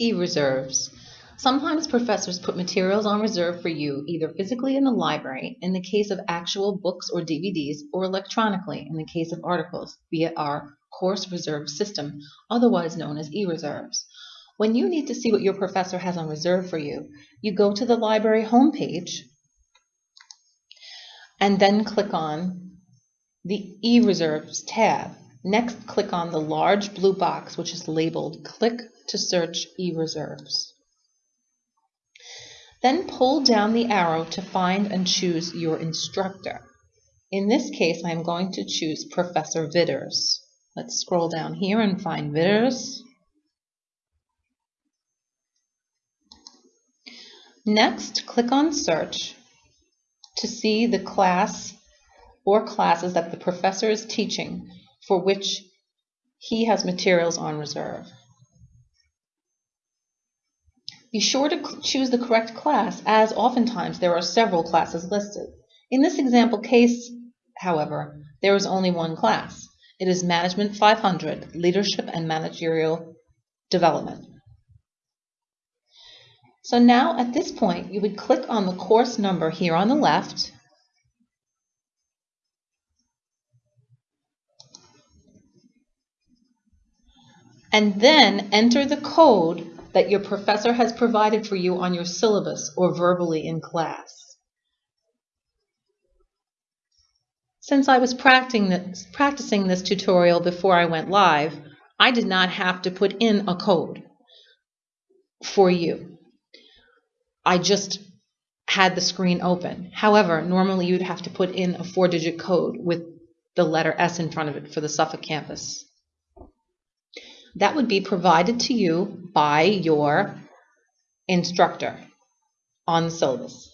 E-reserves. Sometimes professors put materials on reserve for you either physically in the library in the case of actual books or DVDs or electronically in the case of articles via our course reserve system, otherwise known as e-reserves. When you need to see what your professor has on reserve for you, you go to the library homepage and then click on the e-reserves tab. Next, click on the large blue box which is labeled Click to search e-reserves. Then pull down the arrow to find and choose your instructor. In this case, I'm going to choose Professor Vitters. Let's scroll down here and find Vitters. Next, click on Search to see the class or classes that the professor is teaching for which he has materials on reserve. Be sure to choose the correct class, as oftentimes there are several classes listed. In this example case, however, there is only one class. It is Management 500, Leadership and Managerial Development. So now at this point, you would click on the course number here on the left, and then enter the code that your professor has provided for you on your syllabus or verbally in class. Since I was practicing this, tutorial before I went live, I did not have to put in a code for you. I just had the screen open. However, normally you'd have to put in a four-digit code with the letter S in front of it for the Suffolk campus that would be provided to you by your instructor on the syllabus.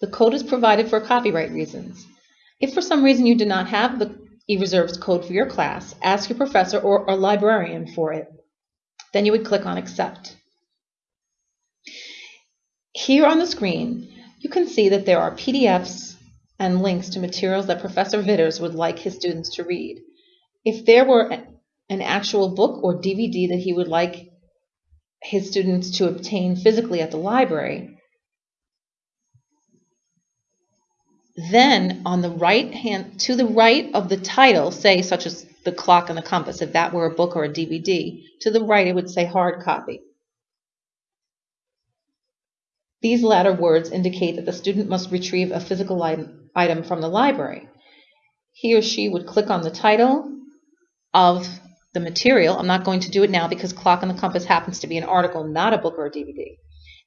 The code is provided for copyright reasons. If for some reason you do not have the eReserves code for your class, ask your professor or librarian for it. Then you would click on Accept. Here on the screen, you can see that there are PDFs and links to materials that Professor Vitters would like his students to read. If there were an actual book or DVD that he would like his students to obtain physically at the library. Then on the right hand, to the right of the title, say such as The Clock and the Compass, if that were a book or a DVD, to the right it would say hard copy. These latter words indicate that the student must retrieve a physical item from the library. He or she would click on the title of the material. I'm not going to do it now because Clock and the Compass happens to be an article, not a book or a DVD,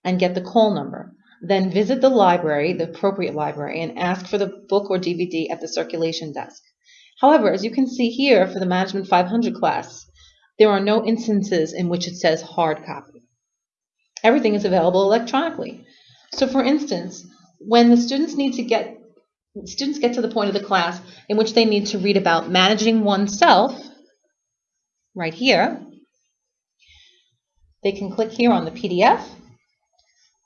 and get the call number. Then visit the library, the appropriate library, and ask for the book or DVD at the circulation desk. However, as you can see here for the Management 500 class, there are no instances in which it says hard copy. Everything is available electronically. So for instance, when the students need to get students get to the point of the class in which they need to read about managing oneself, right here. They can click here on the PDF,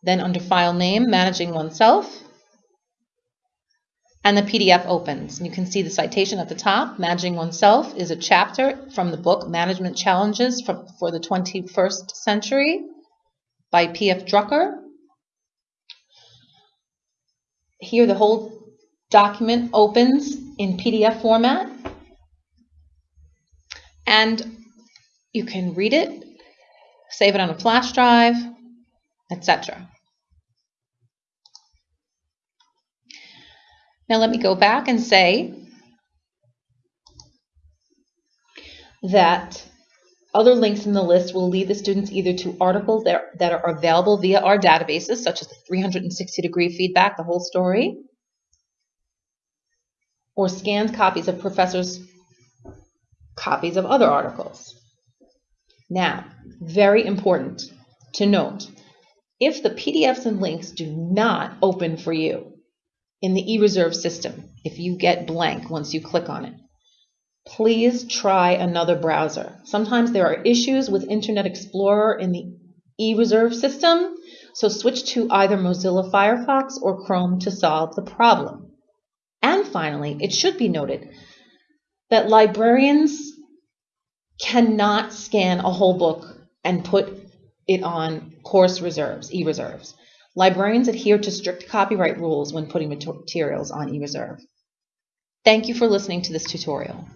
then under File Name, Managing Oneself, and the PDF opens. And you can see the citation at the top. Managing Oneself is a chapter from the book Management Challenges for, for the 21st Century by P.F. Drucker. Here the whole document opens in PDF format. And you can read it, save it on a flash drive, etc. Now let me go back and say that other links in the list will lead the students either to articles that are, available via our databases, such as the 360 degree feedback, the whole story, or scanned copies of professors' copies of other articles. Now, very important to note, if the PDFs and links do not open for you in the eReserve system, if you get blank once you click on it, please try another browser. Sometimes there are issues with Internet Explorer in the eReserve system, so switch to either Mozilla Firefox or Chrome to solve the problem. And finally, it should be noted that librarians cannot scan a whole book and put it on course reserves, e-reserves. Librarians adhere to strict copyright rules when putting materials on e-reserve. Thank you for listening to this tutorial.